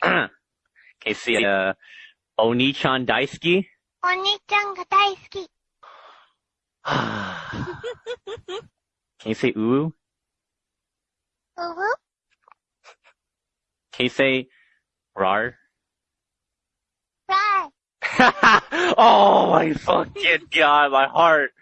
Uh, Can you say, uh, Oni-chan daisuki? お兄ちゃんが大好き。Can you say "Uwu"? Uwu. Can you say rar? Rar. oh my fucking god, my heart.